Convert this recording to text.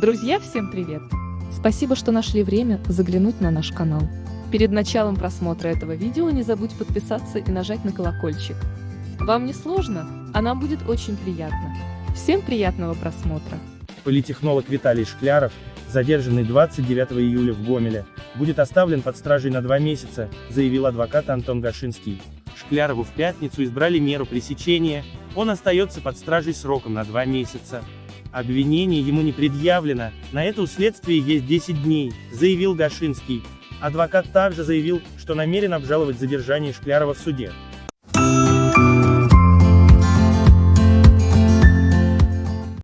Друзья, всем привет! Спасибо, что нашли время заглянуть на наш канал. Перед началом просмотра этого видео не забудь подписаться и нажать на колокольчик. Вам не сложно, а нам будет очень приятно. Всем приятного просмотра! Политехнолог Виталий Шкляров, задержанный 29 июля в Гомеле, будет оставлен под стражей на два месяца, заявил адвокат Антон Гашинский. Шклярову в пятницу избрали меру пресечения, он остается под стражей сроком на два месяца. Обвинение ему не предъявлено, на это у следствия есть 10 дней, заявил Гашинский. Адвокат также заявил, что намерен обжаловать задержание Шклярова в суде.